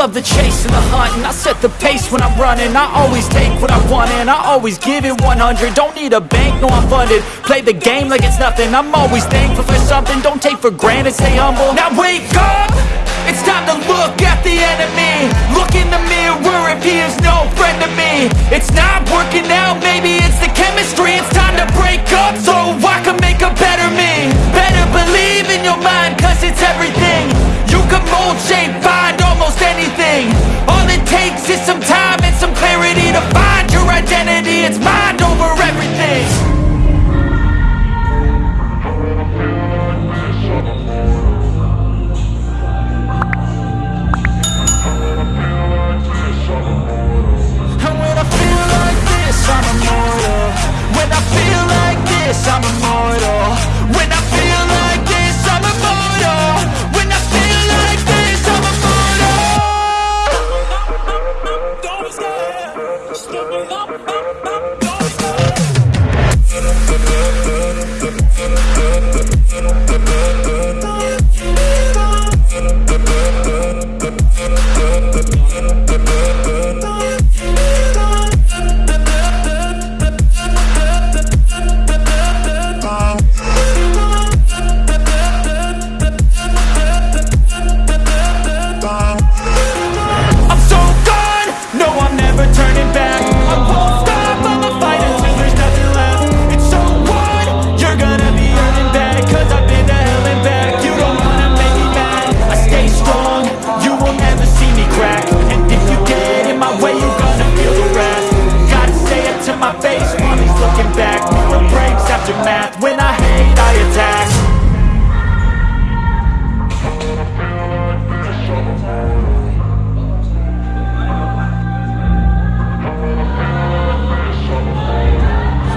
Love the chase and the hunting. I set the pace when I'm running. I always take what I want and I always give it 100 Don't need a bank, no I'm funded. Play the game like it's nothing. I'm always thankful for something. Don't take for granted, stay humble. Now wake up! It's time to look at the enemy. Look in the mirror. If he is no friend to me. It's not working I hate I attack.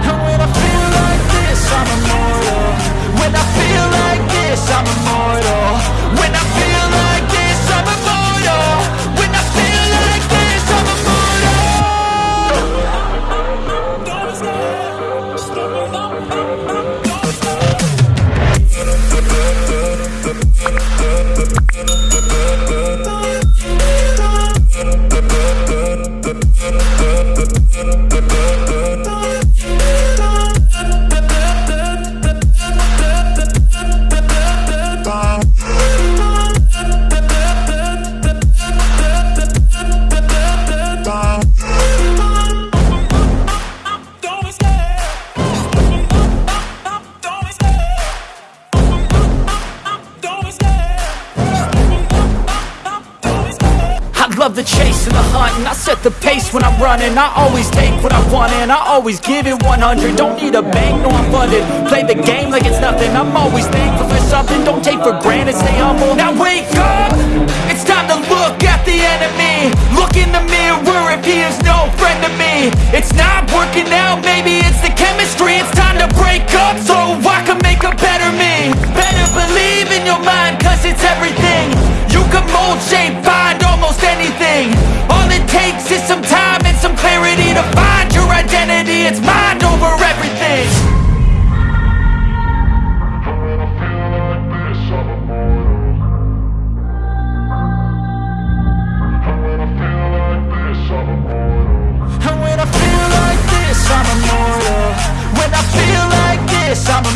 And when I feel like this, I'm immortal. When I feel like this, I'm immortal. When I feel like this, I'm immortal. When I feel like this, I'm immortal love the chase and the hunt and I set the pace when I'm running. I always take what I want and I always give it 100 Don't need a bank, no I'm funded. Play the game like it's nothing. I'm always thankful for something. Don't take for granted, stay humble. Now wake up! It's time to look at the enemy. Look in the mirror if he is no friend to me. It's not working out, maybe it's the chemistry. It's time to break up so I can make a better me. Better believe in your mind cause it's everything. You can mold, shape, this, I'm immortal